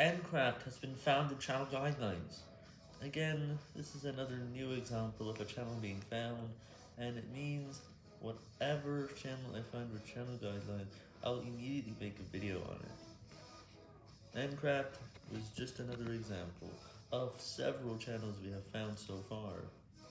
Ncraft has been found in channel guidelines. Again, this is another new example of a channel being found, and it means whatever channel I find with channel guidelines, I'll immediately make a video on it. Ncraft was just another example of several channels we have found so far.